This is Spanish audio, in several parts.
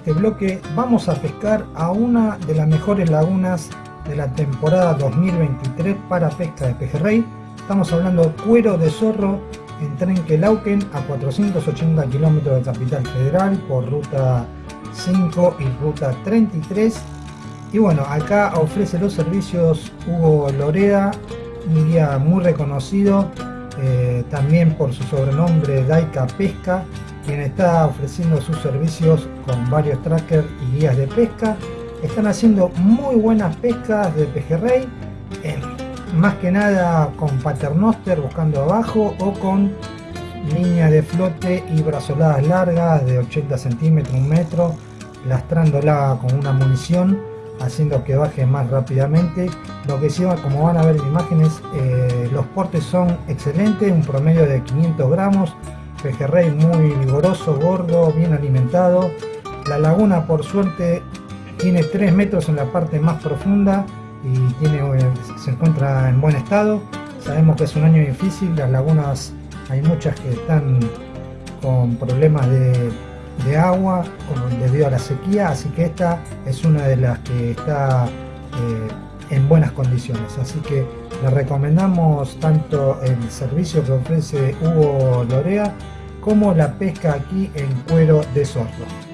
este bloque vamos a pescar a una de las mejores lagunas de la temporada 2023 para pesca de pejerrey. Estamos hablando cuero de zorro en Trenquelauquen a 480 kilómetros de Capital Federal por ruta 5 y ruta 33. Y bueno, acá ofrece los servicios Hugo Lorea, un guía muy reconocido eh, también por su sobrenombre Daika Pesca, quien está ofreciendo sus servicios con varios trackers y guías de pesca. Están haciendo muy buenas pescas de pejerrey, más que nada con paternoster buscando abajo o con línea de flote y brazoladas largas de 80 centímetros, un metro, lastrándola con una munición haciendo que baje más rápidamente. Lo que sí, como van a ver en imágenes, eh, los portes son excelentes, un promedio de 500 gramos, pejerrey muy vigoroso, gordo, bien alimentado. La laguna por suerte tiene 3 metros en la parte más profunda y tiene, eh, se encuentra en buen estado. Sabemos que es un año difícil, las lagunas hay muchas que están con problemas de agua debido a la sequía, así que esta es una de las que está eh, en buenas condiciones. Así que le recomendamos tanto el servicio que ofrece Hugo Lorea como la pesca aquí en cuero de zorro.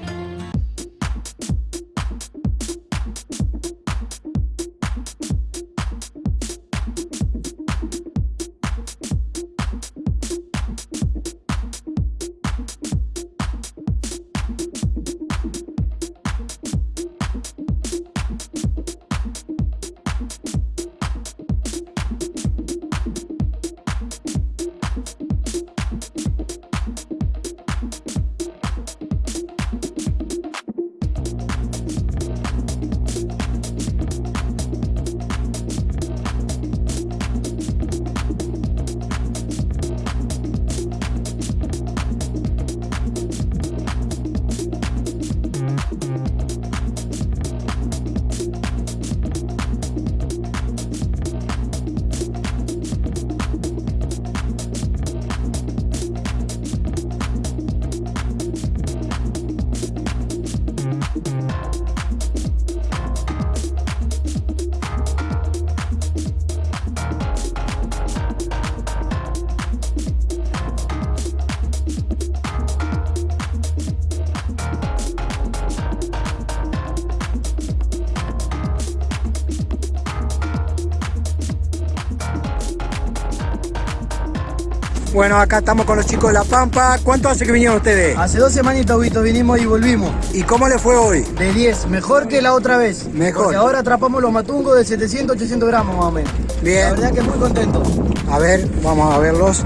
Bueno, acá estamos con los chicos de La Pampa. ¿Cuánto hace que vinieron ustedes? Hace dos semanitas, Vito, vinimos y volvimos. ¿Y cómo le fue hoy? De 10, mejor que la otra vez. Mejor. Porque ahora atrapamos los matungos de 700, 800 gramos más o menos. Bien. La verdad que muy contento. A ver, vamos a verlos.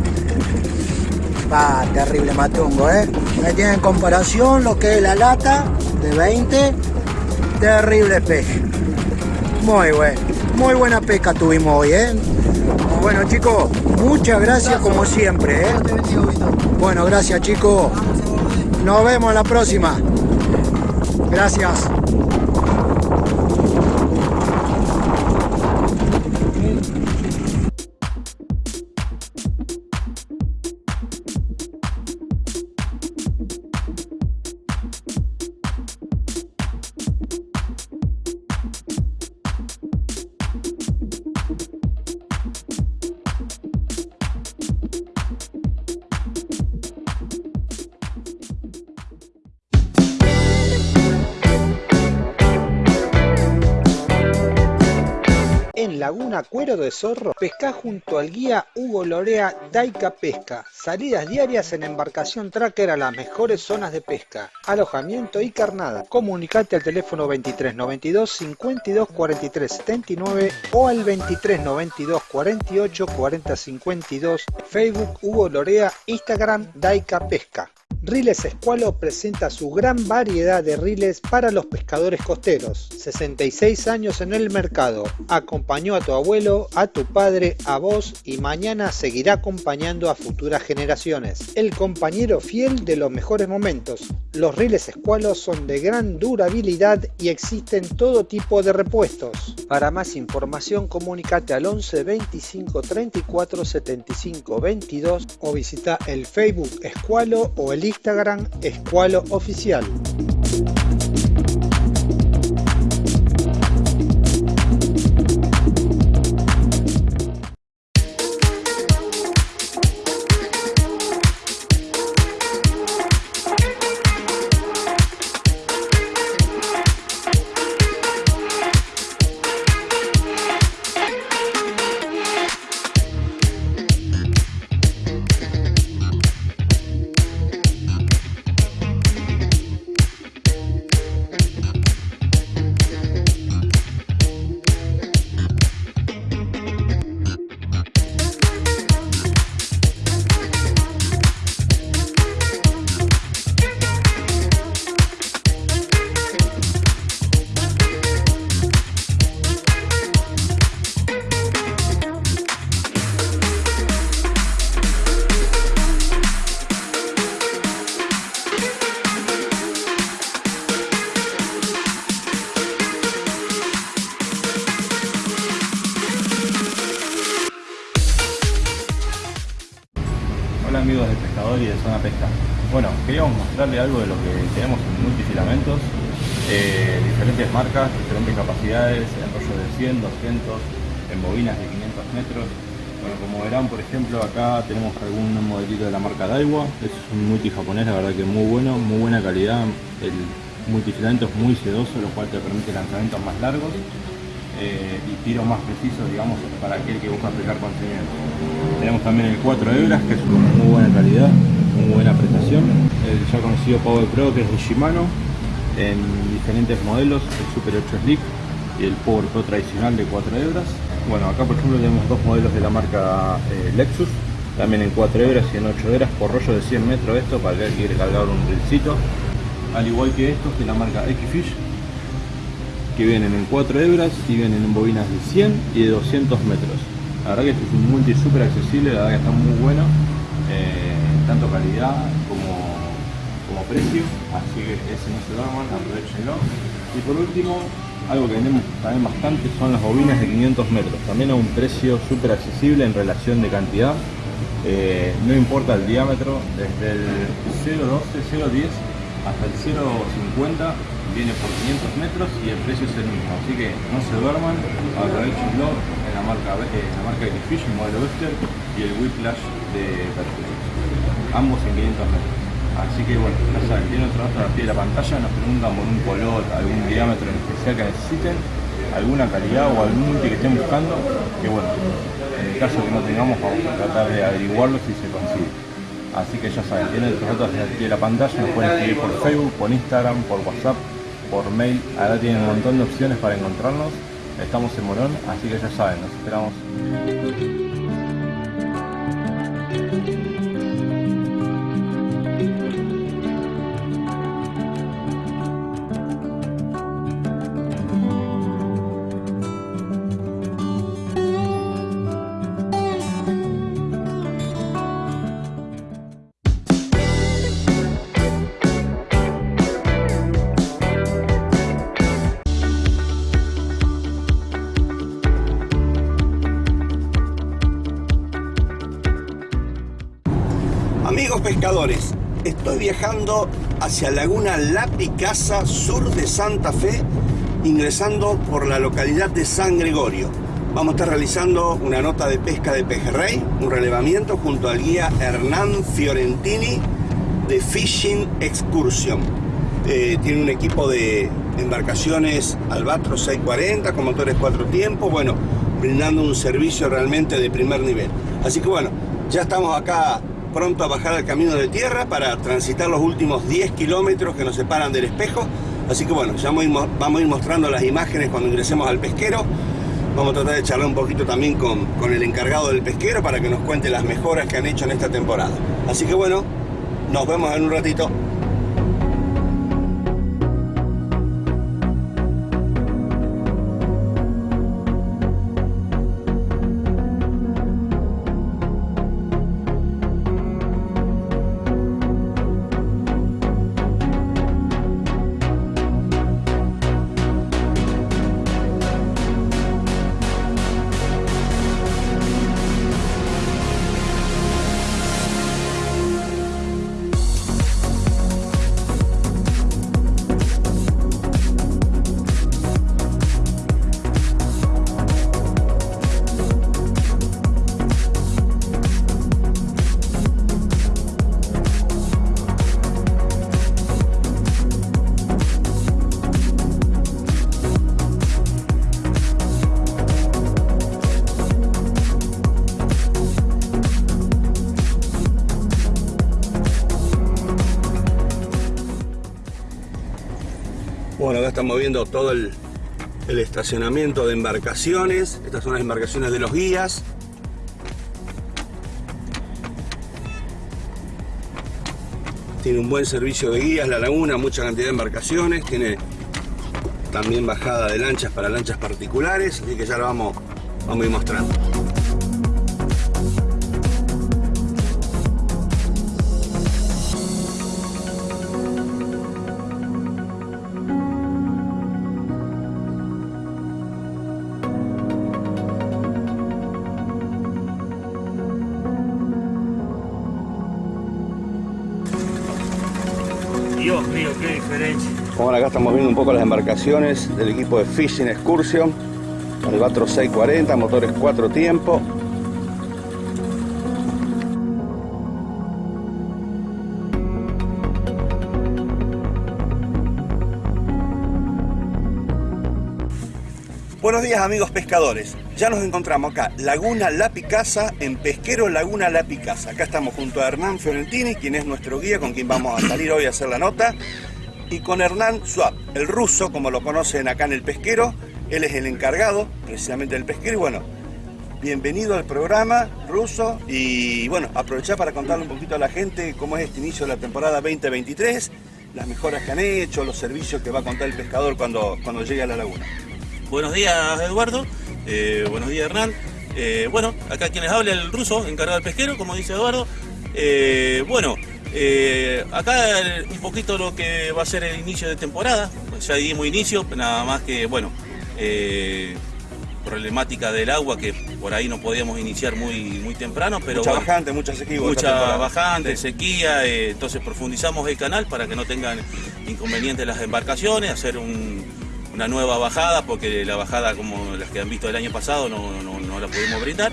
Va, terrible matungo, ¿eh? Ahí tienen en comparación lo que es la lata de 20. Terrible pez. Muy bueno. Muy buena pesca tuvimos hoy, ¿eh? Bueno chicos, muchas gracias como siempre. ¿eh? Bueno, gracias chicos. Nos vemos la próxima. Gracias. Laguna Cuero de Zorro, pesca junto al guía Hugo Lorea Daika Pesca. Salidas diarias en embarcación tracker a las mejores zonas de pesca, alojamiento y carnada. Comunicate al teléfono 2392 52 43 79 o al 2392 48 40 52, Facebook Hugo Lorea, Instagram Daika Pesca. Riles Escualo presenta su gran variedad de riles para los pescadores costeros. 66 años en el mercado. Acompañó a tu abuelo, a tu padre, a vos y mañana seguirá acompañando a futuras generaciones. El compañero fiel de los mejores momentos. Los riles Escualo son de gran durabilidad y existen todo tipo de repuestos. Para más información comunícate al 11 25 34 75 22 o visita el Facebook Escualo o el Instagram Escualo Oficial. Pesca. Bueno, queríamos mostrarle algo de lo que tenemos en multifilamentos, eh, diferentes marcas, diferentes capacidades, en rollos de 100, 200, en bobinas de 500 metros. Bueno, como verán, por ejemplo, acá tenemos algún modelito de la marca Daiwa, es un multi japonés, la verdad que muy bueno, muy buena calidad, el multifilamento es muy sedoso, lo cual te permite lanzamientos más largos eh, y tiros más precisos, digamos, para aquel que busca pescar con. Tenemos también el 4 hebras, que es una muy buena calidad, muy buena prestación. El ya conocido Power Pro, que es de Shimano, en diferentes modelos, el Super 8 Slick y el Power Pro tradicional de 4 hebras. Bueno, acá por ejemplo tenemos dos modelos de la marca eh, Lexus, también en 4 hebras y en 8 hebras por rollo de 100 metros esto, para que cargar un rilcito. Al igual que estos de la marca X-Fish, que vienen en 4 hebras y vienen en bobinas de 100 y de 200 metros. La verdad que este es un multi súper accesible, la verdad que está muy bueno, eh, tanto calidad como, como precio, así que ese no se duerman, aprovechenlo. Y por último, algo que vendemos también bastante son las bobinas de 500 metros, también a un precio súper accesible en relación de cantidad. Eh, no importa el diámetro, desde el 0.12, 0.10 hasta el 0.50 viene por 500 metros y el precio es el mismo, así que no se duerman, aprovechenlo en la marca, en la marca Fish, el modelo Western y el Whiplash de Perfect, ambos en 500 metros. Así que bueno, ya saben, tienen otro dato a pie de la pantalla, nos preguntan por un color, algún diámetro en especial que necesiten, alguna calidad o algún multi que estén buscando, que bueno, en el caso que no tengamos vamos a tratar de averiguarlo si se consigue. Así que ya saben, tienen otros datos al pie de la pantalla, nos pueden escribir por Facebook, por Instagram, por WhatsApp, por mail. Ahora tienen un montón de opciones para encontrarnos. Estamos en Morón, así que ya saben, nos esperamos. Viajando hacia Laguna La Picasa, sur de Santa Fe, ingresando por la localidad de San Gregorio. Vamos a estar realizando una nota de pesca de pejerrey, un relevamiento junto al guía Hernán Fiorentini de Fishing Excursion. Eh, tiene un equipo de embarcaciones Albatros 640 con motores cuatro tiempos, bueno, brindando un servicio realmente de primer nivel. Así que bueno, ya estamos acá pronto a bajar al camino de tierra para transitar los últimos 10 kilómetros que nos separan del espejo. Así que bueno, ya vamos a ir mostrando las imágenes cuando ingresemos al pesquero. Vamos a tratar de charlar un poquito también con, con el encargado del pesquero para que nos cuente las mejoras que han hecho en esta temporada. Así que bueno, nos vemos en un ratito. Estamos viendo todo el, estacionamiento de embarcaciones. Estas son las embarcaciones de los guías. Tiene un buen servicio de guías la laguna, mucha cantidad de embarcaciones. Tiene también bajada de lanchas para lanchas particulares, así que ya lo vamos, vamos a ir mostrando. Estamos viendo un poco las embarcaciones del equipo de Fishing Excursion. Albatro 640, motores 4 tiempos. Buenos días amigos pescadores. Ya nos encontramos acá, Laguna La Picasa, en Pesquero Laguna La Picasa. Acá estamos junto a Hernán Fiorentini, quien es nuestro guía, con quien vamos a salir hoy a hacer la nota. Y con Hernán Swap, el ruso, como lo conocen acá en el pesquero. Él es el encargado precisamente del pesquero. Y bueno, bienvenido al programa, ruso. Y bueno, aprovechar para contarle un poquito a la gente cómo es este inicio de la temporada 2023, las mejoras que han hecho, los servicios que va a contar el pescador cuando, cuando llegue a la laguna. Buenos días, Eduardo. Eh, buenos días, Hernán. Eh, bueno, acá quienes habla el ruso, encargado del pesquero, como dice Eduardo. Eh, bueno, eh, acá un poquito lo que va a ser el inicio de temporada. Ya dimos inicio, nada más que, bueno, eh, problemática del agua que por ahí no podíamos iniciar muy, muy temprano, pero mucha bueno, bajante, mucha sequía. mucha temporada. bajante, Sí. sequía, eh, entonces profundizamos el canal para que no tengan inconvenientes las embarcaciones, hacer un- una nueva bajada, porque la bajada como las que han visto el año pasado no, no- no la pudimos brindar.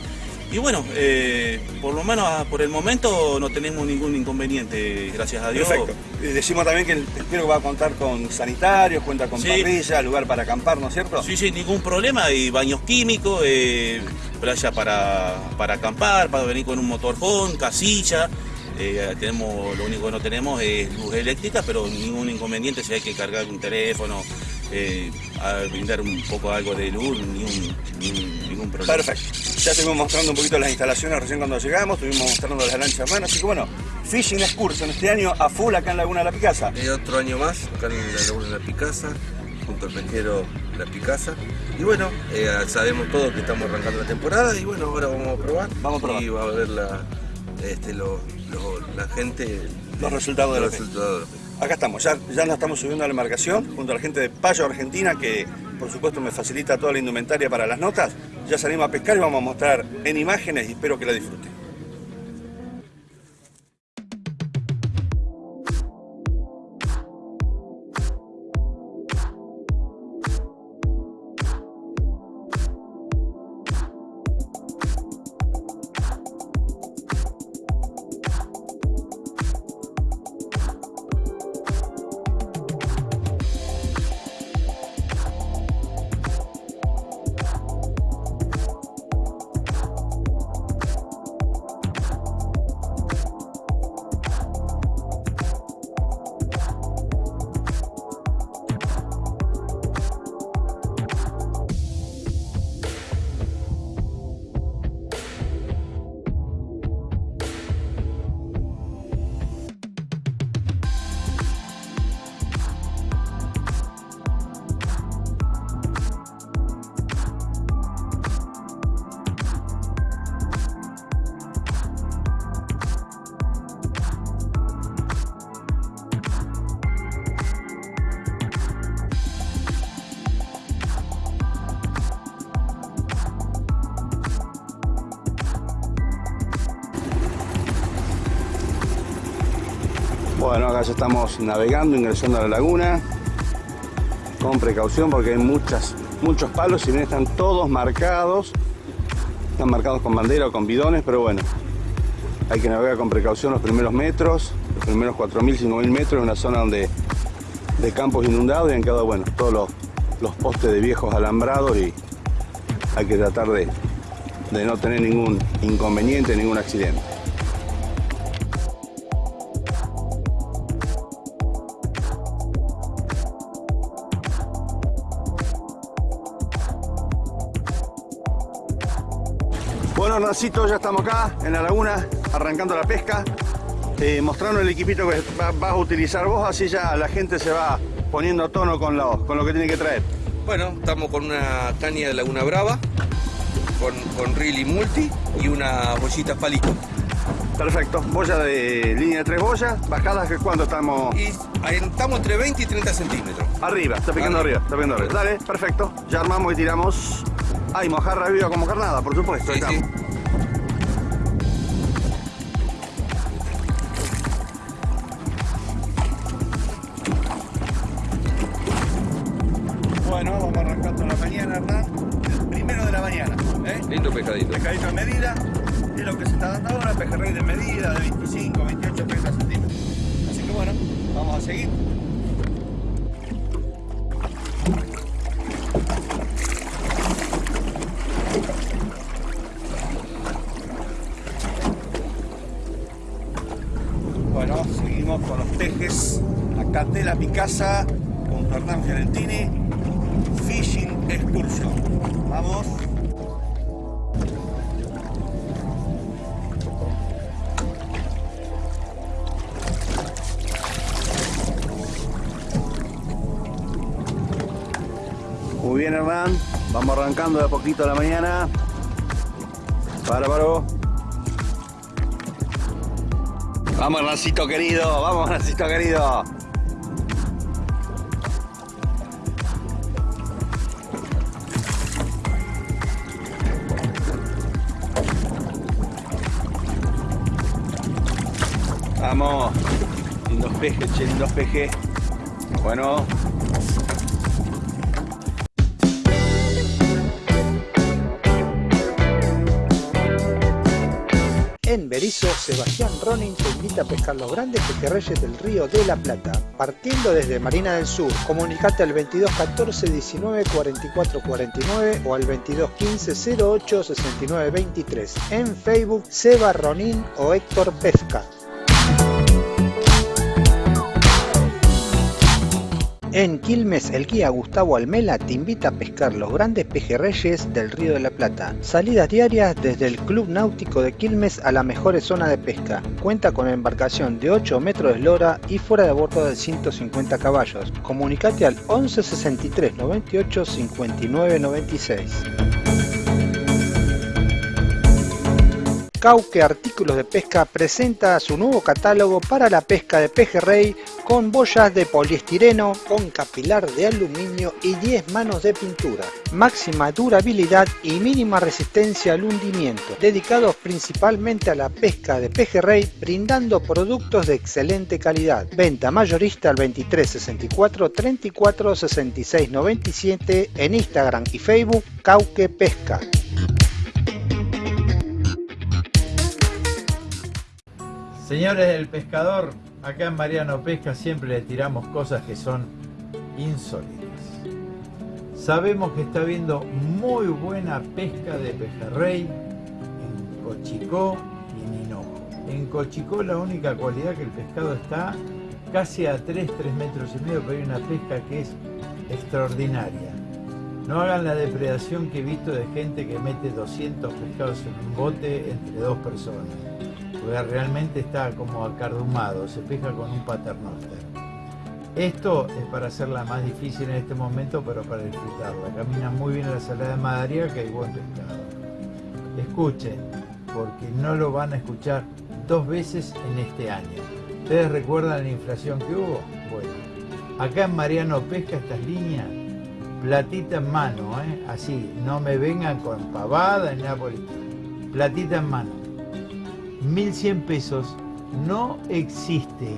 Y bueno, eh, por lo menos ah, por el momento no tenemos ningún inconveniente, gracias a Dios. Perfecto. Y decimos también que el pesquero va a contar con sanitarios, cuenta con Sí. parrilla, lugar para acampar, ¿no es cierto? Sí, sí, ningún problema. Hay baños químicos, eh, playa para, para acampar, para venir con un motorhome, casilla. Eh, tenemos, lo único que no tenemos es luz eléctrica, pero ningún inconveniente si hay que cargar un teléfono, eh, a brindar un poco algo de luz, ningún, ningún, ningún problema. Perfecto. Ya estuvimos mostrando un poquito las instalaciones recién cuando llegamos, estuvimos mostrando las lanchas hermanas, así que bueno, Fishing Excursion este año a full acá en Laguna de la Picasa. Eh, otro año más, acá en la Laguna de la Picasa, junto al pesquero La Picasa. Y bueno, eh, sabemos todos que estamos arrancando la temporada y bueno, ahora vamos a probar. Vamos a probar. Y va a ver la, este, lo- lo- la gente. Los resultados de la los resultados pesca. Acá estamos, ya, ya nos estamos subiendo a la embarcación junto a la gente de Payo Argentina que por supuesto me facilita toda la indumentaria para las notas. Ya salimos a pescar y vamos a mostrar en imágenes y espero que la disfruten. Bueno, acá ya estamos navegando, ingresando a la laguna. Con precaución porque hay muchas, muchos palos, si bien están todos marcados. Están marcados con bandera o con bidones, pero bueno. Hay que navegar con precaución los primeros metros, los primeros 4.000, 5.000 metros, en una zona donde de campos inundados y han quedado, bueno, todos los, los postes de viejos alambrados y hay que tratar de, de no tener ningún inconveniente, ningún accidente. Hernancito, ya estamos acá en la laguna, arrancando la pesca, eh, mostrando el equipito que vas a utilizar vos, así ya la gente se va poniendo a tono con lo, con lo que tiene que traer. Bueno, estamos con una caña de Laguna Brava, con, con reel y multi y una bollita palito. Perfecto, boya de línea de tres boyas, bajadas que cuánto estamos... Y estamos entre 20 y 30 centímetros. Arriba, está picando arriba, está picando arriba. Dale, perfecto, ya armamos y tiramos. Ay, mojarra viva como carnada, por supuesto, Sí, Tela Picasa con Hernán Fiorentini. Fishing Excursion. Vamos. Muy bien, Hernán. Vamos arrancando de a poquito a la mañana. Bárbaro. Vamos, Hernancito querido. Vamos, Hernancito querido. Pejes, che, lindos. Bueno, En Berizo, Sebastián Ronin te invita a pescar los grandes pejerreyes del río de la Plata. Partiendo desde Marina del Sur, comunicate al 22 14 19 44 49 o al 22 15 08 69 23. En Facebook, Seba Ronin o Héctor Pesca. En Quilmes, el guía Gustavo Almela te invita a pescar los grandes pejerreyes del Río de la Plata. Salidas diarias desde el Club Náutico de Quilmes a la mejor zona de pesca. Cuenta con embarcación de 8 metros de eslora y fuera de bordo de 150 caballos. Comunicate al 11 63 98 59 96. Cauque Artículos de Pesca presenta su nuevo catálogo para la pesca de pejerrey con boyas de poliestireno, con capilar de aluminio y 10 manos de pintura. Máxima durabilidad y mínima resistencia al hundimiento, dedicados principalmente a la pesca de pejerrey, brindando productos de excelente calidad. Venta mayorista al 23 64 34 66 97 en Instagram y Facebook Cauque Pesca. Señores del pescador, acá en Mariano Pesca siempre le tiramos cosas que son insólitas. Sabemos que está habiendo muy buena pesca de pejerrey en Cochicó y en Hinojo. En Cochicó la única cualidad que el pescado está casi a 3, 3 metros y medio, pero hay una pesca que es extraordinaria. No hagan la depredación que he visto de gente que mete 200 pescados en un bote entre dos personas realmente está como acardumado, se pesca con un paternoster. Esto es para hacerla más difícil en este momento, pero para disfrutarla. Camina muy bien la salada de Madariaga que hay buen pescado. Escuchen, porque no lo van a escuchar dos veces en este año. ¿Ustedes recuerdan la inflación que hubo? Bueno, acá en Mariano Pesca estas líneas, platita en mano, ¿eh? así, no me vengan con pavada ni nada. Platita en mano. 1100 pesos no existe.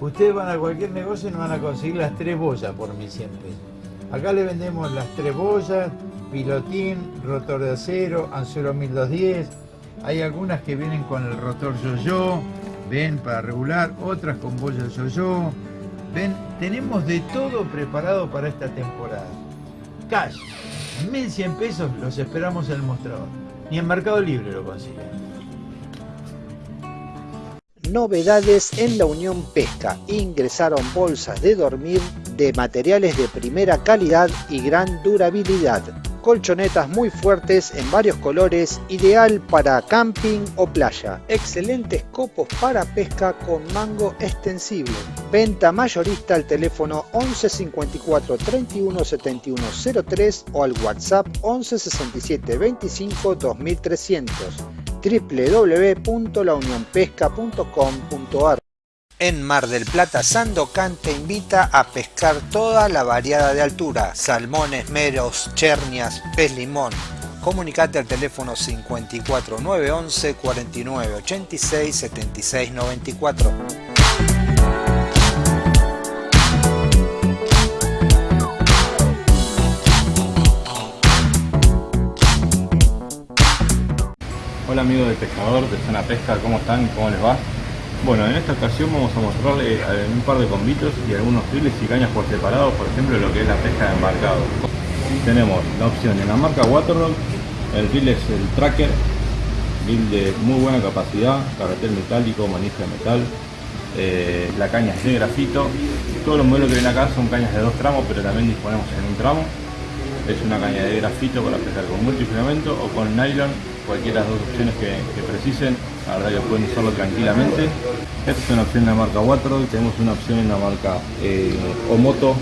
Ustedes van a cualquier negocio y no van a conseguir las tres boyas por 1100 pesos. Acá le vendemos las tres boyas, pilotín, rotor de acero, anzuelo 1210. Hay algunas que vienen con el rotor yo-yo, ven para regular, otras con boya yo-yo. Ven, tenemos de todo preparado para esta temporada. Cash, 1100 pesos los esperamos en el mostrador. Ni en Mercado Libre lo consiguen. Novedades en la Unión Pesca. Ingresaron bolsas de dormir de materiales de primera calidad y gran durabilidad. colchonetas muy fuertes en varios colores, ideal para camping o playa. Excelentes copos para pesca con mango extensible. Venta mayorista al teléfono 11 54 31 71 03 o al WhatsApp 11 67 25 2300 www.launionpesca.com.ar en Mar del Plata, Sandocan te invita a pescar toda la variada de altura, salmones, meros, chernias, pez limón. Comunicate al teléfono 54 911 49 86 76 94. Hola amigos del pescador de Zona Pesca, ¿cómo están? ¿Cómo les va? Bueno, en esta ocasión vamos a mostrarle eh, un par de combitos y algunos files y cañas por separado, por ejemplo lo que es la pesca de embarcado. Tenemos la opción en la marca Waterrock, el reel es el Tracker, reel de muy buena capacidad, carretel metálico, manija de metal, eh, la caña es de grafito, todos los modelos que ven acá son cañas de dos tramos, pero también disponemos en un tramo. Es una caña de grafito para pescar con multifilamento o con nylon, cualquiera de las dos opciones que, precisen, la verdad que pueden usarlo tranquilamente. Esta es una opción en la marca Waterrock, tenemos una opción en la marca eh, Omoto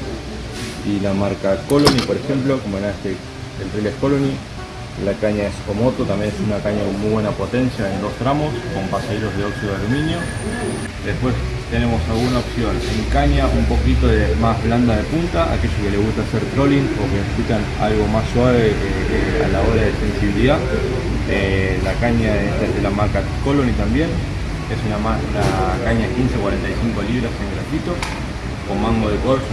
y la marca Colony, por ejemplo, como en este, el reel es Colony. La caña es Omoto, también es una caña con muy buena potencia en dos tramos, con pasajeros de óxido de aluminio. Después tenemos alguna opción en caña un poquito de más blanda de punta, aquellos que les gusta hacer trolling o que necesitan algo más suave eh, eh, a la hora de sensibilidad. Eh, la caña esta es de la marca Colony también, es una, una caña 15-45 libras en grafito, con mango de corcho.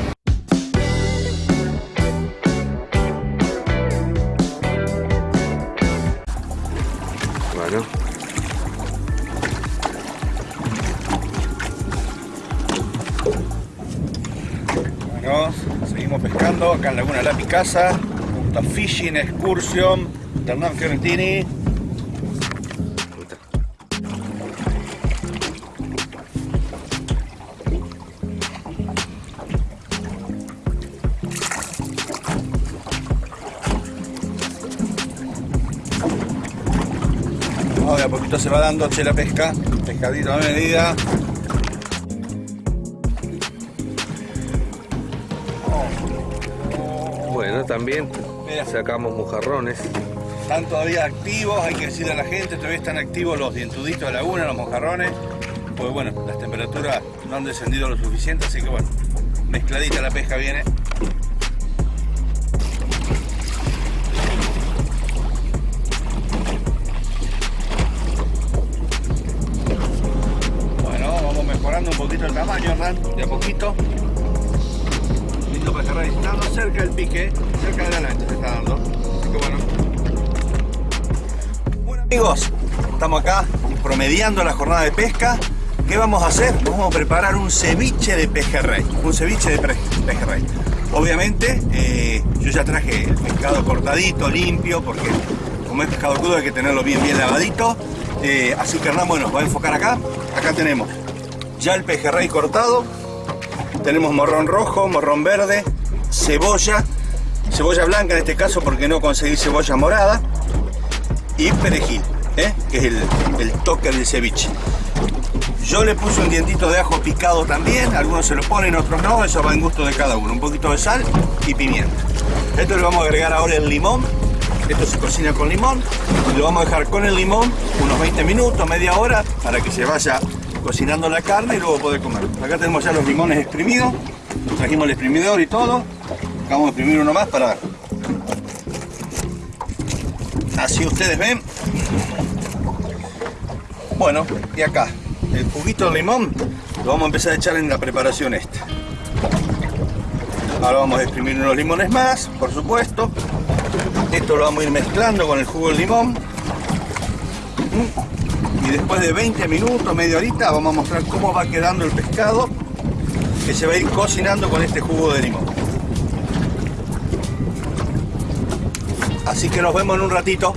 Bueno. Bueno, seguimos pescando acá en Laguna La Picasa, junto a Fishing Excursion, Hernán Fiorentini. Poquito se va dando che la pesca, pescadito a medida. Bueno, también sacamos mojarrones. Están todavía activos, hay que decirle a la gente, todavía están activos los dientuditos de laguna, los mojarrones. Pues bueno, las temperaturas no han descendido lo suficiente, así que bueno, mezcladita la pesca viene. Pique, cerca de la lancha se está dando. Así que bueno. Bueno amigos, estamos acá promediando la jornada de pesca. ¿Qué vamos a hacer? Vamos a preparar un ceviche de pejerrey. Un ceviche de pejerrey. Obviamente, eh, yo ya traje el pescado cortadito, limpio, porque como es pescado crudo hay que tenerlo bien, bien lavadito. Eh, así que Hernán, bueno, va a enfocar acá. Acá tenemos ya el pejerrey cortado. Tenemos morrón rojo, morrón verde, cebolla, cebolla blanca en este caso porque no conseguí cebolla morada y perejil, ¿eh? que es el, el toque del ceviche. Yo le puse un dientito de ajo picado también, algunos se lo ponen, otros no, eso va en gusto de cada uno. Un poquito de sal y pimienta. Esto le vamos a agregar ahora el limón, esto se cocina con limón, y lo vamos a dejar con el limón unos 20 minutos, media hora, para que se vaya cocinando la carne y luego poder comer. Acá tenemos ya los limones exprimidos, trajimos el exprimidor y todo. Vamos a exprimir uno más para... Así ustedes ven. Bueno, y acá, el juguito de limón lo vamos a empezar a echar en la preparación esta. Ahora vamos a exprimir unos limones más, por supuesto. Esto lo vamos a ir mezclando con el jugo del limón. Y después de 20 minutos, media horita, vamos a mostrar cómo va quedando el pescado que se va a ir cocinando con este jugo de limón. Así que nos vemos en un ratito.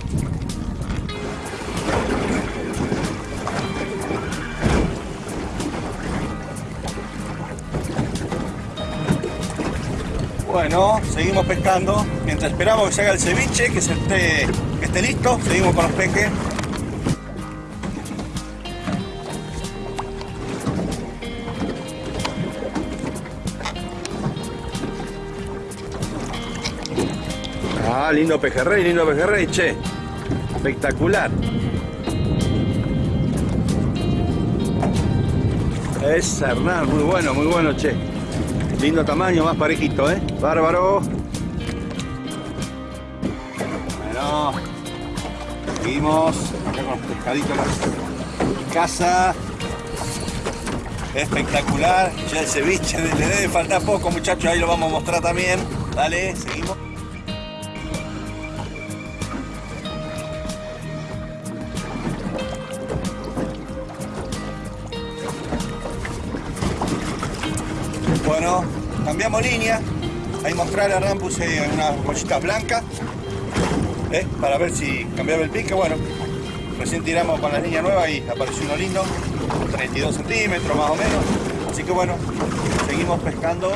Bueno, seguimos pescando. Mientras esperamos que se haga el ceviche, que, se esté, esté listo, seguimos con los peques. Ah, lindo pejerrey, lindo pejerrey, che. Espectacular. Es Hernán, muy bueno, muy bueno, che. Lindo tamaño, más parejito, ¿eh? Bárbaro. Bueno. Seguimos. Acá con los pescaditos casa. Espectacular. Ya el ceviche le debe faltar poco, muchachos. Ahí lo vamos a mostrar también. Dale, seguimos. Bueno, cambiamos línea. Ahí mostrar a Hernán puse unas bolsitas blancas. ¿eh? Para ver si cambiaba el pique. Bueno, recién tiramos con la línea nueva y apareció uno lindo. 32 centímetros más o menos. Así que bueno, seguimos pescando.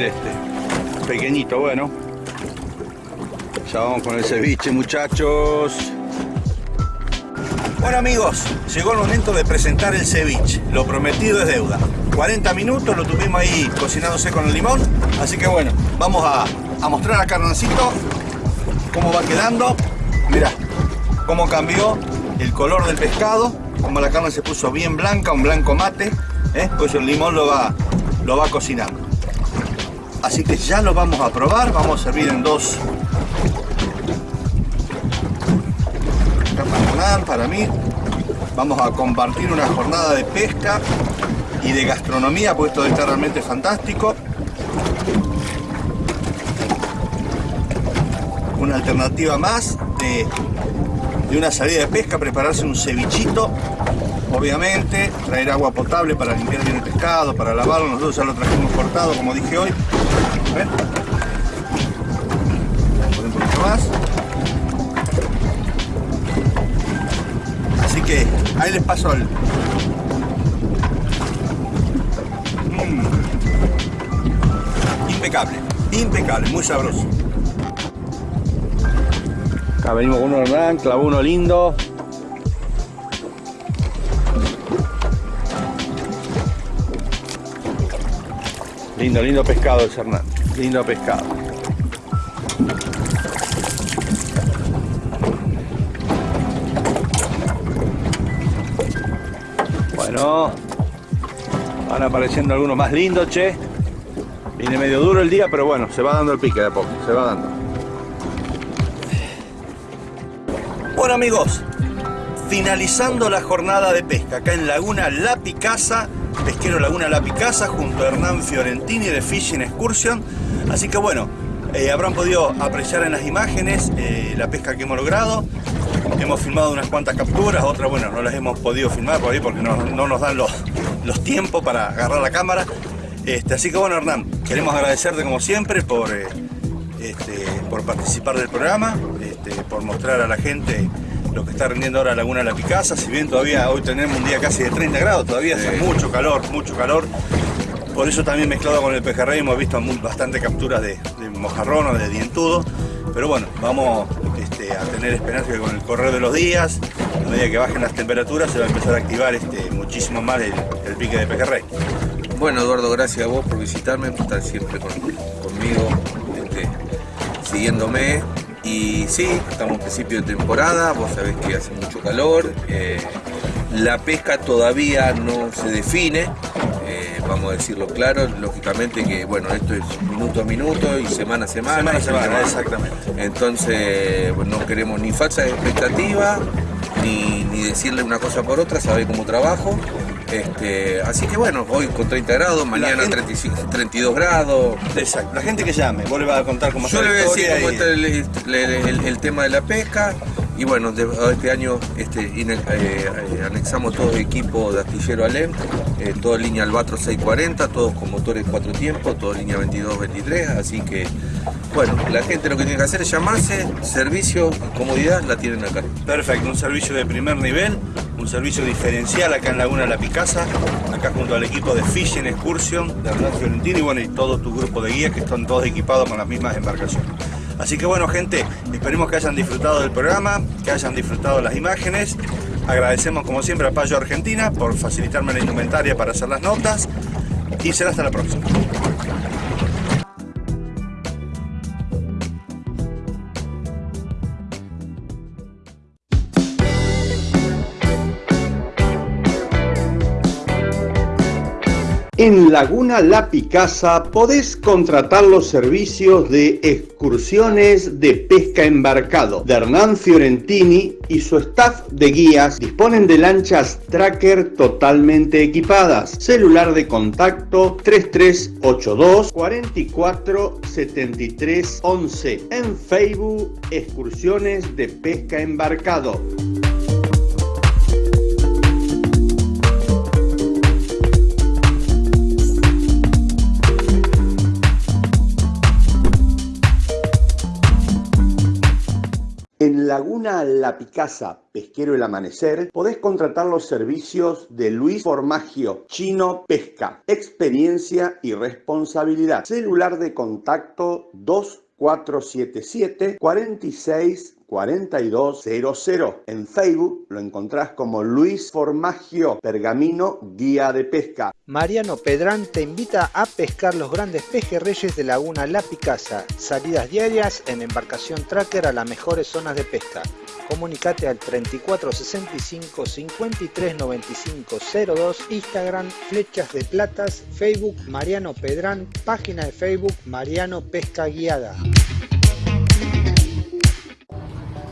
Este. Pequeñito, bueno. Ya vamos con el ceviche, muchachos. Bueno amigos, llegó el momento de presentar el ceviche. Lo prometido es deuda. 40 minutos lo tuvimos ahí cocinándose con el limón. Así que bueno, vamos a, a mostrar a Carnancito cómo va quedando. Mirá, cómo cambió el color del pescado. Como la carne se puso bien blanca, un blanco mate. ¿eh? Pues el limón lo va, lo va cocinando. Así que ya lo vamos a probar. Vamos a servir en dos para mí. Vamos a compartir una jornada de pesca y de gastronomía, porque esto está realmente fantástico. Una alternativa más de, de una salida de pesca, prepararse un cevichito, obviamente, traer agua potable para limpiar bien el pescado, para lavarlo. Nosotros ya lo trajimos cortado, como dije hoy. Vamos poner un poquito más. Así que ahí les paso el... Mm. Impecable, impecable, muy sabroso. Acá venimos con uno Hernán, clavó uno lindo. Lindo, lindo pescado ese Hernán, lindo pescado. Bueno, van apareciendo algunos más lindos, che. Viene medio duro el día, pero bueno, se va dando el pique de a poco, se va dando. Bueno amigos, finalizando la jornada de pesca acá en Laguna La Picasa, pesquero Laguna La Picasa, junto a Hernán Fiorentini de Fishing Excursion. Así que bueno, eh, habrán podido apreciar en las imágenes eh, la pesca que hemos logrado. Hemos filmado unas cuantas capturas, otras bueno, no las hemos podido filmar por ahí porque no, no nos dan los, los tiempos para agarrar la cámara. Este, así que bueno Hernán, queremos agradecerte como siempre por, eh, este, por participar del programa, este, por mostrar a la gente lo que está rindiendo ahora Laguna La Picasa, si bien todavía hoy tenemos un día casi de 30 grados, todavía hace mucho calor, mucho calor. Por eso también mezclado con el pejerrey hemos visto bastante capturas de, mojarrón o de dientudo. Pero bueno, vamos este, a tener esperanza que con el correr de los días, a medida que bajen las temperaturas, se va a empezar a activar este, muchísimo más el, pique de pejerrey. Bueno, Eduardo, gracias a vos por visitarme, por estar siempre con- conmigo, este, siguiéndome. Y sí, estamos en principio de temporada, vos sabés que hace mucho calor. eh, la pesca todavía no se define, vamos a decirlo claro. Lógicamente que, bueno, esto es minuto a minuto y semana a semana. Semana a semana, semana. exactamente. Entonces, bueno, no queremos ni falsa expectativa, ni, ni decirle una cosa por otra, saber cómo trabajo. Este, así que bueno, hoy con 30 grados, mañana gente- 35, 32 grados. Exacto. La gente que llame, vos le vas a contar cómo Yo le voy a decir cómo está el, el- el- el tema de la pesca y bueno, este año este, eh, anexamos todo el equipo de astillero Alem, eh, toda línea Albatro 640, todos con motores cuatro tiempos, toda línea 22-23, así que bueno, la gente lo que tiene que hacer es llamarse, servicio comodidad la tienen acá. Perfecto, un servicio de primer nivel, un servicio diferencial acá en Laguna La Picasa, acá junto al equipo de Fishing Excursion de Hernán Fiorentino y bueno, y todo tu grupo de guías que están todos equipados con las mismas embarcaciones. Así que bueno gente, esperemos que hayan disfrutado del programa, que hayan disfrutado las imágenes. Agradecemos como siempre a Payo Argentina por facilitarme la indumentaria para hacer las notas y será hasta la próxima. En Laguna La Picasa podés contratar los servicios de excursiones de pesca embarcado de Hernán Fiorentini y su staff de guías disponen de lanchas tracker totalmente equipadas. Celular de contacto 3382 44 73 11. En Facebook, excursiones de pesca embarcado. Laguna La Picasa, Pesquero El Amanecer, podés contratar los servicios de Luis Formagio, Chino Pesca, experiencia y responsabilidad. Celular de contacto 2477 46 4200. En Facebook lo encontrás como Luis Formagio, Pergamino Guía de Pesca. Mariano Pedrán te invita a pescar los grandes pejerreyes de Laguna La Picasa. Salidas diarias en embarcación tracker a las mejores zonas de pesca. Comunicate al 3465 53 02, Instagram Flechas de Platas, Facebook Mariano Pedrán, página de Facebook Mariano Pesca Guiada.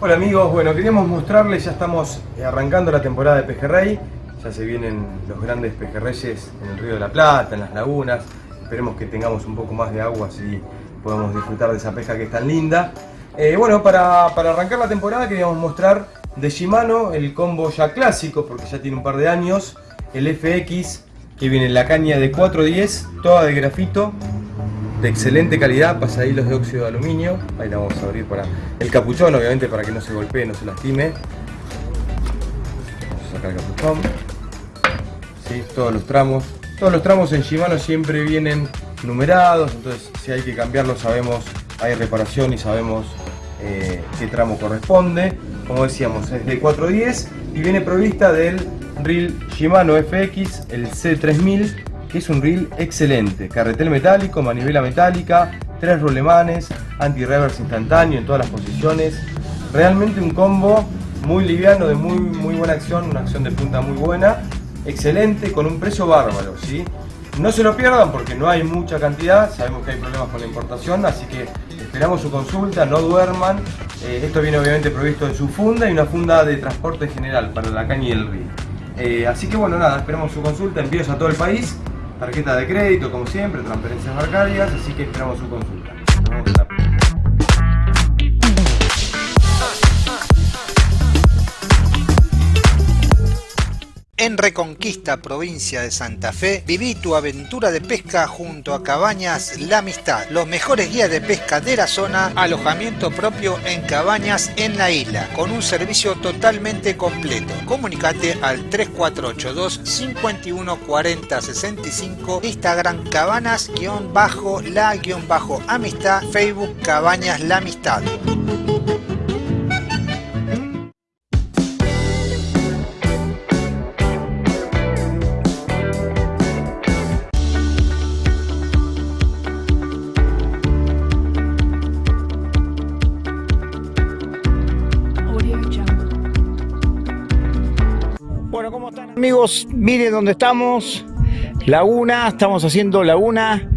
Hola amigos, bueno queríamos mostrarles, ya estamos arrancando la temporada de pejerrey, ya se vienen los grandes pejerreyes en el río de la Plata, en las lagunas, esperemos que tengamos un poco más de agua así podemos disfrutar de esa pesca que es tan linda. Eh, bueno, para, arrancar la temporada queríamos mostrar de Shimano el combo ya clásico, porque ya tiene un par de años, el FX que viene en la caña de 410, toda de grafito, de excelente calidad, pasahilos de óxido de aluminio. Ahí la vamos a abrir para el capuchón, obviamente para que no se golpee, no se lastime. Vamos a sacar el capuchón. ¿Sí? Todos los tramos. Todos los tramos en Shimano siempre vienen numerados, entonces si hay que cambiarlo sabemos, hay reparación y sabemos eh, qué tramo corresponde. Como decíamos, es de 410 y viene provista del reel Shimano FX, el C3000 que es un reel excelente. Carretel metálico, manivela metálica, tres rulemanes, anti-reverse instantáneo en todas las posiciones. Realmente un combo muy liviano, de muy, muy buena acción, una acción de punta muy buena. Excelente, con un precio bárbaro, ¿sí? No se lo pierdan porque no hay mucha cantidad, sabemos que hay problemas con la importación, así que esperamos su consulta, no duerman. Eh, esto viene obviamente provisto en su funda y una funda de transporte general para la caña y el río. Eh, así que bueno, nada, esperamos su consulta, envíos a todo el país tarjeta de crédito como siempre, transferencias bancarias, así que esperamos su consulta. Reconquista, provincia de Santa Fe, viví tu aventura de pesca junto a Cabañas La Amistad, los mejores guías de pesca de la zona, alojamiento propio en cabañas en la isla, con un servicio totalmente completo. Comunicate al 3482 514065 Instagram cabanas-la-amistad, Facebook Cabañas La Amistad. Amigos, miren dónde estamos. Laguna, estamos haciendo Laguna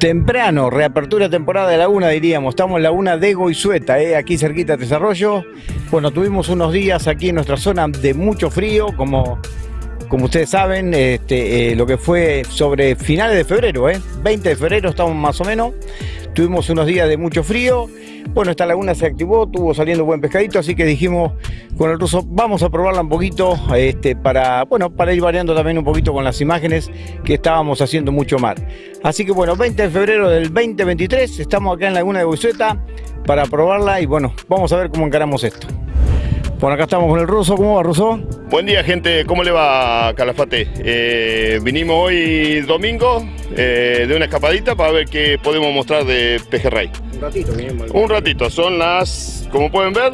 temprano, reapertura temporada de Laguna diríamos. Estamos en Laguna de Goizueta, eh, aquí cerquita de Desarrollo. Bueno, tuvimos unos días aquí en nuestra zona de mucho frío, como, como ustedes saben, este, eh, lo que fue sobre finales de febrero, eh, 20 de febrero estamos más o menos. Tuvimos unos días de mucho frío. Bueno, esta laguna se activó, tuvo saliendo buen pescadito, así que dijimos con el ruso, vamos a probarla un poquito este, para, bueno, para ir variando también un poquito con las imágenes que estábamos haciendo mucho mar. Así que bueno, 20 de febrero del 2023, estamos acá en Laguna de Buisueta para probarla y bueno, vamos a ver cómo encaramos esto. Bueno, acá estamos con el ruso. ¿Cómo va, ruso? Buen día, gente. ¿Cómo le va, Calafate? Eh, vinimos hoy domingo eh, de una escapadita para ver qué podemos mostrar de pejerrey. Un ratito vinimos. Un ratito. Son las, como pueden ver,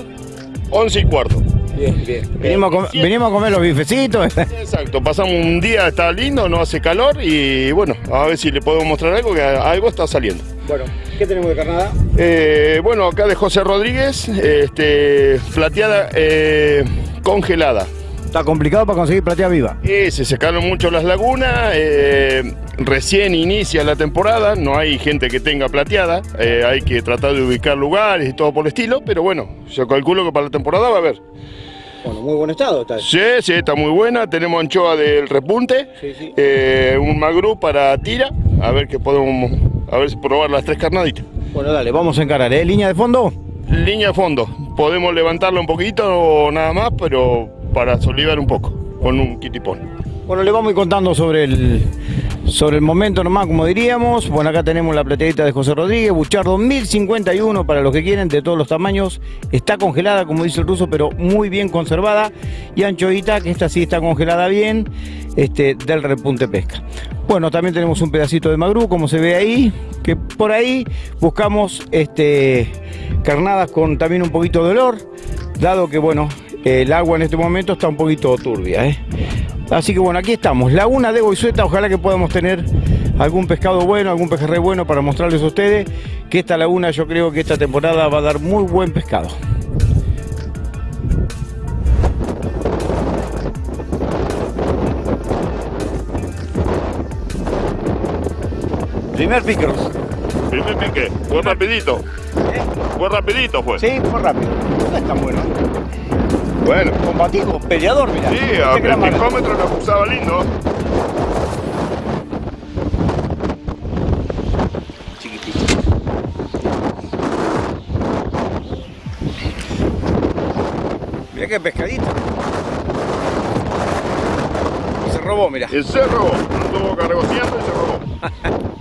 11 y cuarto. Bien, bien. Venimos a, comer, venimos a comer los bifecitos. Exacto. Pasamos un día, está lindo, no hace calor y bueno, a ver si le podemos mostrar algo, que algo está saliendo. Bueno, ¿qué tenemos de carnada? Eh, bueno, acá de José Rodríguez, este, plateada eh, congelada. Está complicado para conseguir plateada viva. Eh, se secaron mucho las lagunas, eh, recién inicia la temporada, no hay gente que tenga plateada, eh, hay que tratar de ubicar lugares y todo por el estilo, pero bueno, yo calculo que para la temporada va a haber. Bueno, muy buen estado está. Sí, sí, está muy buena. Tenemos anchoa del repunte, Sí, sí. eh, un magru para tira, a ver que podemos, a ver si probar las tres carnaditas. Bueno, dale, vamos a encarar, ¿eh? ¿Línea de fondo? Línea de fondo, podemos levantarla un poquito o nada más, pero para solivar un poco, con un kitipón. Bueno, le vamos a ir contando sobre el, sobre el momento nomás, como diríamos. Bueno, acá tenemos la plateadita de José Rodríguez, Buchardo 1051 para los que quieren, de todos los tamaños. Está congelada, como dice el ruso, pero muy bien conservada. Y anchoita, que esta sí está congelada bien, este, del repunte pesca. Bueno, también tenemos un pedacito de magrú, como se ve ahí, que por ahí buscamos este, carnadas con también un poquito de olor, dado que, bueno, el agua en este momento está un poquito turbia, ¿eh? Así que bueno, aquí estamos, Laguna de Goizueta, ojalá que podamos tener algún pescado bueno, algún pejerrey bueno para mostrarles a ustedes que esta laguna yo creo que esta temporada va a dar muy buen pescado. Primer pique. Primer pique, fue rapidito. Fue rapidito fue. Sí, fue rápido. No es tan bueno. Bueno. Combativo, peleador, mira. Sí, Este gran mano. picómetro lo acusaba lindo. Mira qué pescadito. Y se robó, mira. Y se robó. Anduvo cargoseando y se robó.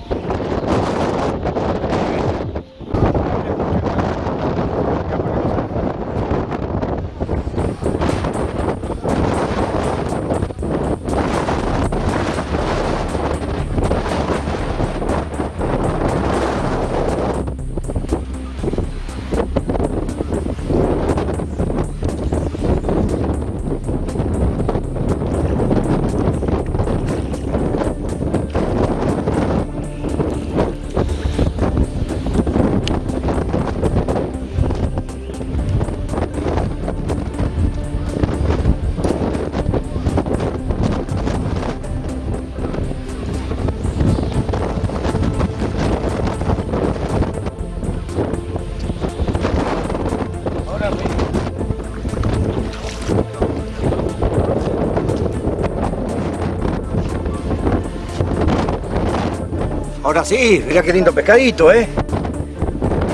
Ahora sí, mira qué lindo pescadito, ¿eh?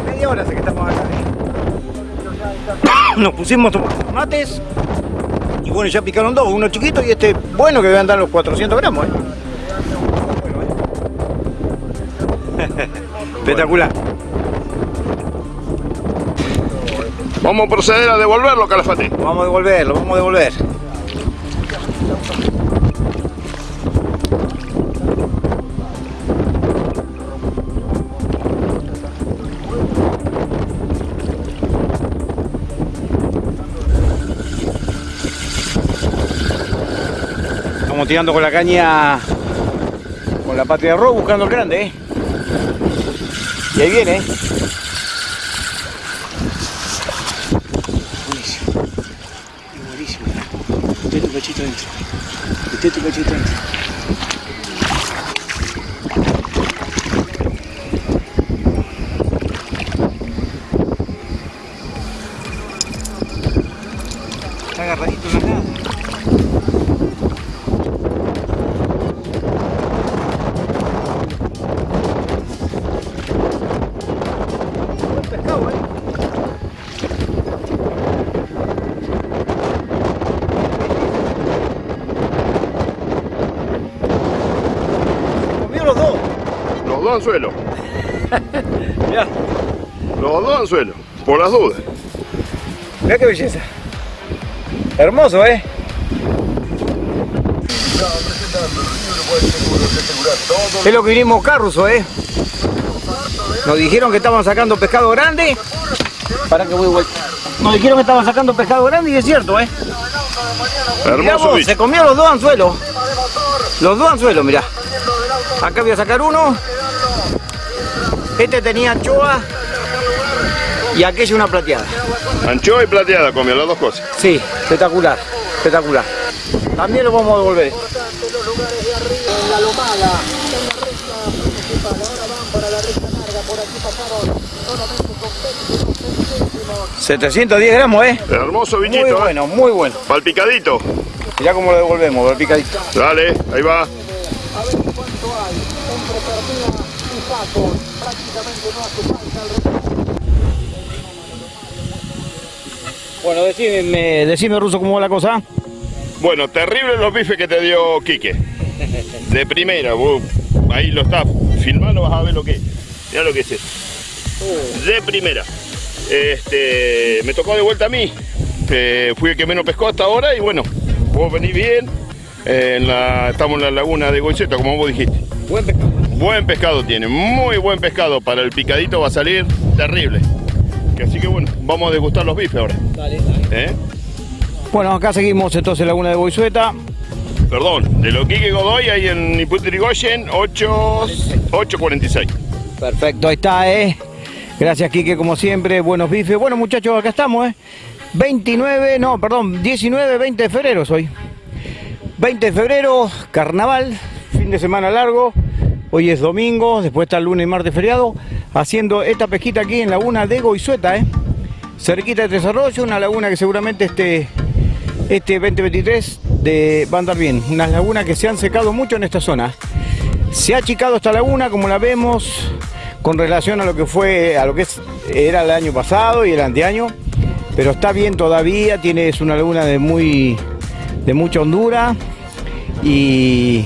Media hora hace que estamos acá, ¿eh? Nos pusimos mates y bueno, ya picaron dos, uno chiquito y este bueno que debe andar los 400 gramos, ¿eh? Espectacular. Vamos a proceder a devolverlo, Calafate. Vamos a devolverlo, vamos a devolver. Tirando con la caña con la patria arroz buscando el grande, ¿eh? Y ahí viene, ¿eh? Buenísimo. Mete tu cachito dentro. Mete tu cachito dentro. Dos anzuelos. Los dos anzuelos, por las dudas. Mira qué belleza. Hermoso, ¿eh? Es lo que vinimos acá, Ruso, ¿eh? Nos dijeron que estaban sacando pescado grande. Para que voy vuelta. Nos dijeron que estaban sacando pescado grande y es cierto, ¿eh? Mirá vos, se comió los dos anzuelos. Los dos anzuelos, mirá. Acá voy a sacar uno. Este tenía anchoa y aquella una plateada. Anchoa y plateada comió las dos cosas. Sí, espectacular, espectacular. También lo vamos a devolver. 710 gramos, ¿eh? Hermoso Muy viñito, ¿eh? bueno, muy bueno. Palpicadito. Mirá cómo lo devolvemos, el picadito. Dale, ahí va. Bueno, decime, decime Ruso, ¿cómo va la cosa? Bueno, terrible los bifes que te dio Quique. De primera, vos ahí lo estás filmando, vas a ver lo que es. Mirá lo que es esto. De primera. Este, me tocó de vuelta a mí. Eh, fui el que menos pescó hasta ahora y bueno, vos venís bien. Eh, en la- estamos en la laguna de Goiceta, como vos dijiste. Buen pescado. Buen pescado tiene, muy buen pescado. Para el picadito va a salir terrible. Así que bueno, vamos a degustar los bifes ahora. Dale, dale. ¿Eh? Bueno, acá seguimos entonces Laguna de Boisueta. Perdón, de lo Quique Godoy ahí en Iputrigoyen 8, 8.46. Perfecto, ahí está, ¿eh? Gracias, Quique, como siempre. Buenos bifes. Bueno, muchachos, acá estamos, ¿eh? 29, no, perdón, 19, 20 de febrero soy. 20 de febrero, carnaval, fin de semana largo. Hoy es domingo, después está el lunes y martes feriado, haciendo esta pesquita aquí en Laguna de Goizueta, ¿eh? Cerquita de Tres una laguna que seguramente este, este 2023 de, va a andar bien. Unas lagunas que se han secado mucho en esta zona. Se ha achicado esta laguna, como la vemos, con relación a lo que fue, a lo que era el año pasado y el anteaño, pero está bien todavía, tiene, es una laguna de muy, de mucha hondura y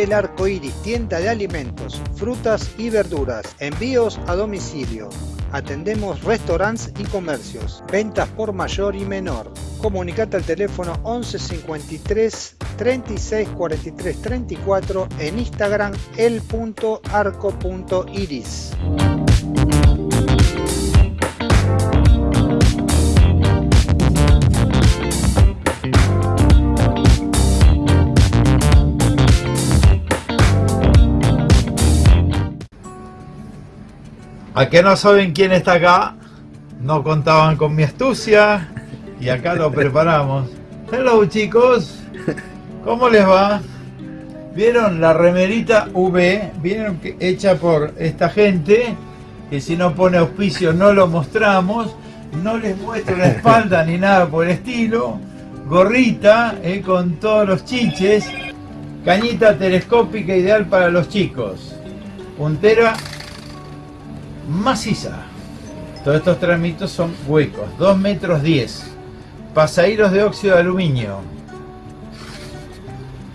El Arco Iris, tienda de alimentos, frutas y verduras. Envíos a domicilio. Atendemos restaurantes y comercios. Ventas por mayor y menor. Comunicate al teléfono 11 53 36 43 34 en Instagram el.arco.iris. A que no saben quién está acá, no contaban con mi astucia y acá lo preparamos. Hello chicos, ¿cómo les va? ¿Vieron la remerita V? ¿Vieron que hecha por esta gente? Que si no pone auspicio no lo mostramos. No les muestro la espalda ni nada por el estilo. Gorrita eh, con todos los chiches. Cañita telescópica ideal para los chicos. Puntera maciza. Todos estos tramitos son huecos, 2 metros 10. Pasahilos de óxido de aluminio.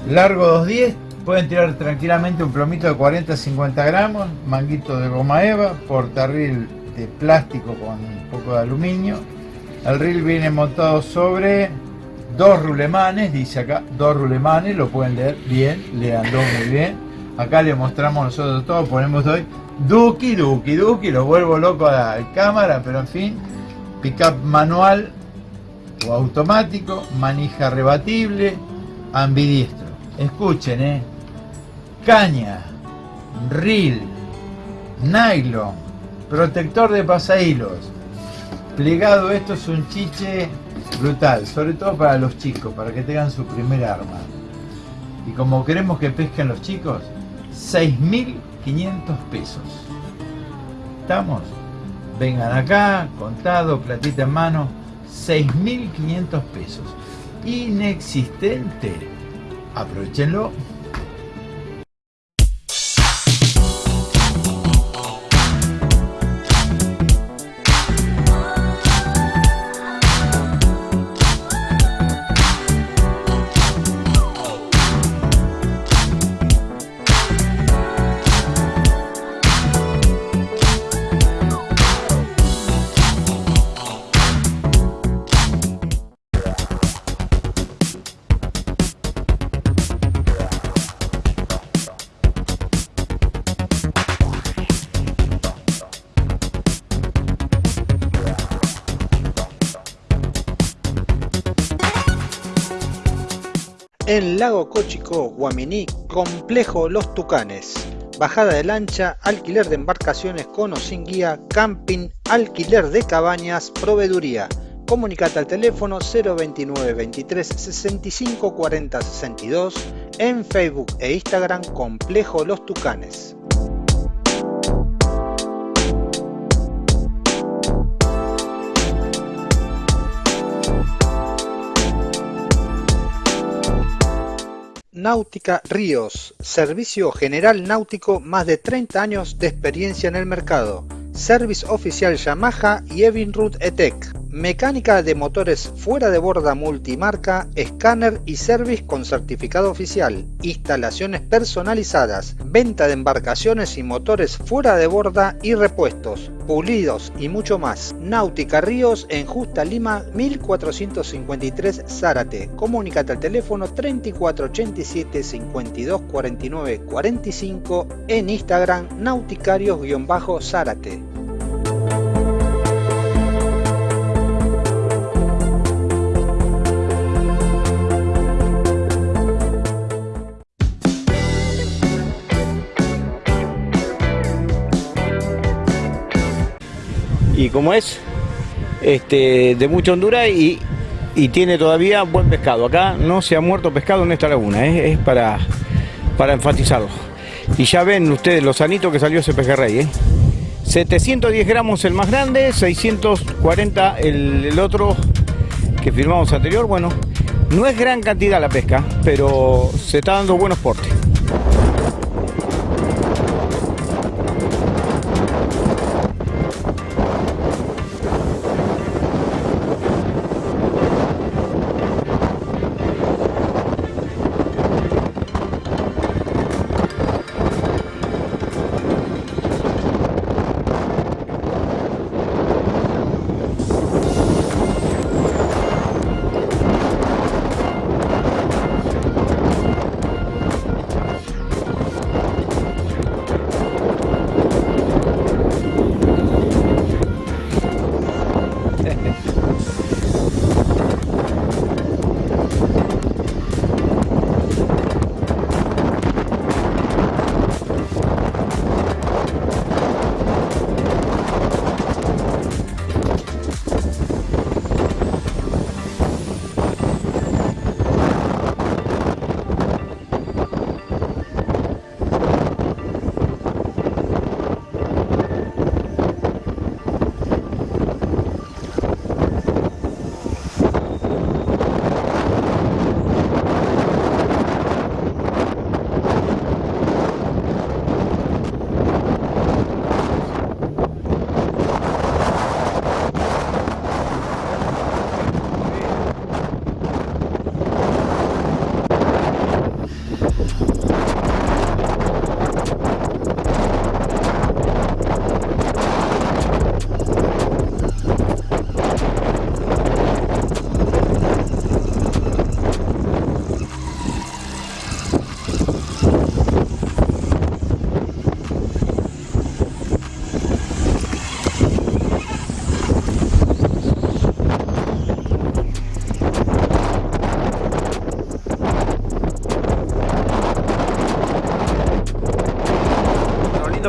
Largo 2.10, pueden tirar tranquilamente un plomito de 40-50 gramos, manguito de goma eva, portarril de plástico con un poco de aluminio. El reel viene montado sobre dos rulemanes, dice acá, dos rulemanes, lo pueden leer bien, leanlo muy bien. Acá le mostramos nosotros todo, ponemos hoy Duki, Duki, Duki, lo vuelvo loco a la cámara, pero en fin, pickup manual o automático, manija rebatible, ambidiestro. Escuchen, eh. Caña, reel, nylon, protector de pasahilos. Plegado esto es un chiche brutal, sobre todo para los chicos, para que tengan su primer arma. Y como queremos que pesquen los chicos, 6.500 pesos. ¿Estamos? Vengan acá, contado, platita en mano, 6.500 pesos. Inexistente. Aprovechenlo. En Lago Cochico, Guaminí, Complejo Los Tucanes. Bajada de lancha, alquiler de embarcaciones con o sin guía, camping, alquiler de cabañas, proveeduría. Comunicate al teléfono 029 23 65 40 62 en Facebook e Instagram Complejo Los Tucanes. Náutica Ríos, servicio general náutico, más de 30 años de experiencia en el mercado. Service oficial Yamaha y Evinrude ETEC. Mecánica de motores fuera de borda multimarca, escáner y service con certificado oficial. Instalaciones personalizadas, venta de embarcaciones y motores fuera de borda y repuestos, pulidos y mucho más. Náutica Ríos en Justa Lima 1453 Zárate. Comunicate al teléfono 3487 52 49 45 en Instagram nauticarios-zárate. Y como es este, de mucha hondura y, tiene todavía buen pescado. Acá no se ha muerto pescado en esta laguna, ¿eh? es para, enfatizarlo. Y ya ven ustedes lo sanito que salió ese pejerrey. ¿eh? 710 gramos el más grande, 640 el, el otro que firmamos anterior. Bueno, no es gran cantidad la pesca, pero se está dando buenos portes.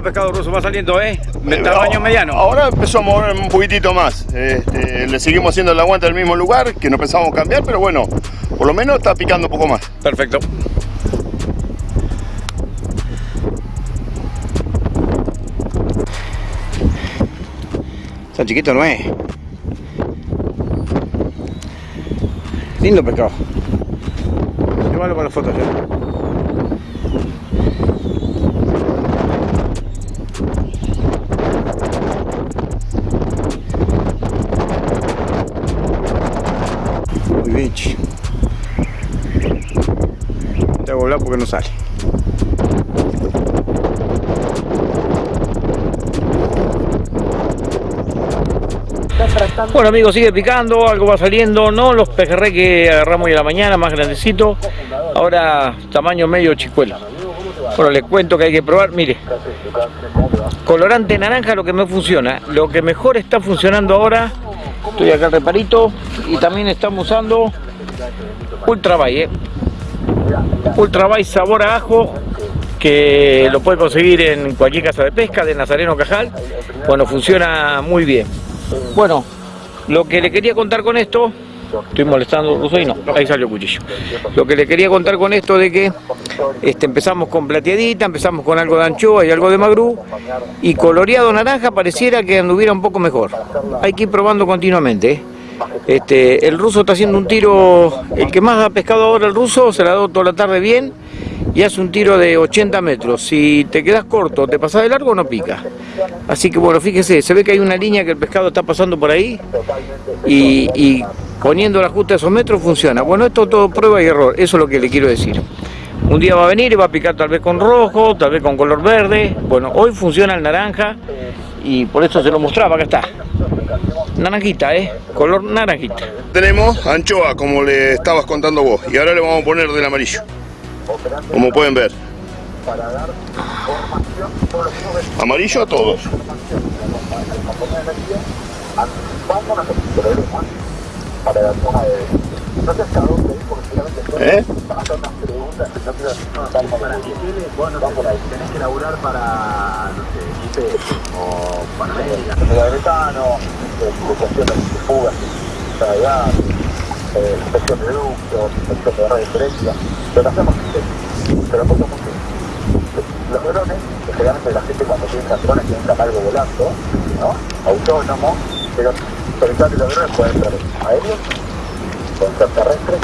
Pescado ruso va saliendo, ¿eh? De tamaño mediano. Ahora empezó a mover un poquitito más. Este, le seguimos haciendo el aguante al mismo lugar, que no pensamos cambiar, pero bueno, por lo menos está picando un poco más. Perfecto. Tan chiquito no es. Lindo pescado. Llévalo para las fotos, ¿eh? Porque no sale. Bueno amigos, sigue picando, algo va saliendo, no los pejerrey que agarramos hoy la mañana, más grandecito, ahora tamaño medio chicuelo. Bueno, les cuento que hay que probar, mire, colorante naranja lo que me funciona, lo que mejor está funcionando ahora Estoy acá reparito y también estamos usando Ultra Bay, Ultra Vice sabor a ajo que lo puede conseguir en cualquier casa de pesca de Nazareno Cajal. Bueno, funciona muy bien. Bueno, lo que le quería contar con esto, estoy molestando y no, ahí salió el cuchillo. Lo que le quería contar con esto de que este, empezamos con plateadita, empezamos con algo de anchoa y algo de magrú, y coloreado naranja pareciera que anduviera un poco mejor. Hay que ir probando continuamente. ¿eh? Este, el ruso está haciendo un tiro, el que más ha pescado ahora el ruso, se la ha dado toda la tarde bien y hace un tiro de 80 metros. Si te quedas corto, te pasas de largo, no pica. Así que bueno, fíjese, se ve que hay una línea que el pescado está pasando por ahí y, y poniendo el ajuste a esos metros funciona. Bueno, esto todo prueba y error, eso es lo que le quiero decir. Un día va a venir y va a picar tal vez con rojo, tal vez con color verde. Bueno, hoy funciona el naranja y por eso se lo mostraba, acá está. Naranjita, ¿eh? Color naranjita. Tenemos anchoa, como le estabas contando vos, y ahora le vamos a poner del amarillo. Como pueden ver. Amarillo a todos. ¿Eh? Tenés que laburar para, no sé, IP o Panamérica. Cuestión de fugas, ya, inspección de ductos, inspección de radiofrecuencia, pero lo hacemos pero poco poco. Los drones, que generalmente la gente cuando piensa drones piensa algo volando, ¿no? Autónomo, pero todo los drones pueden ser aéreos, pueden ser terrestres,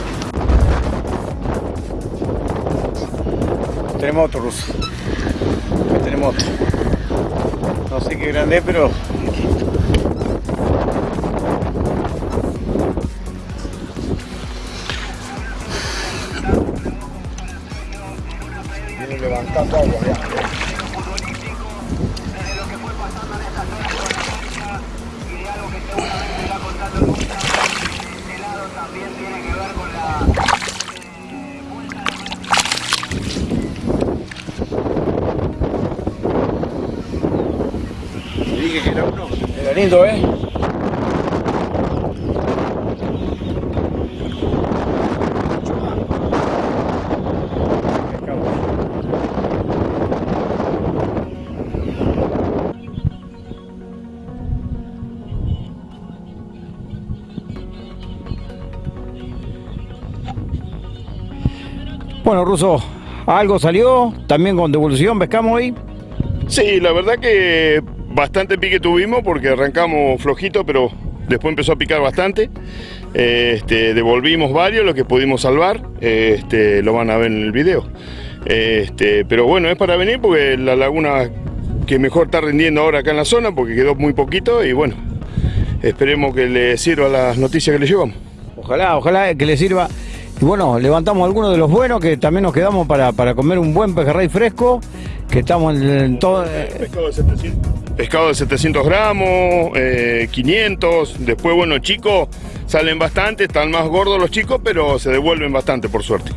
Tenemos otro ruso. Tenemos otro. No sé qué grande es, pero agua ya. Dije que era uno. Era lindo, ¿eh? Bueno, Ruso, algo salió, también con devolución, pescamos hoy. Sí, la verdad que bastante pique tuvimos porque arrancamos flojito, pero después empezó a picar bastante. Este, devolvimos varios, los que pudimos salvar, este, lo van a ver en el video. Este, pero bueno, es para venir porque la laguna que mejor está rindiendo ahora acá en la zona porque quedó muy poquito y bueno, esperemos que le sirva las noticias que le llevamos. Ojalá, ojalá que le sirva. Y bueno, levantamos algunos de los buenos que también nos quedamos para, para comer un buen pejerrey fresco, que estamos en, todo... Pescado de 700. Pescado de 700 gramos, eh, 500, después bueno chicos salen bastante, están más gordos los chicos, pero se devuelven bastante por suerte.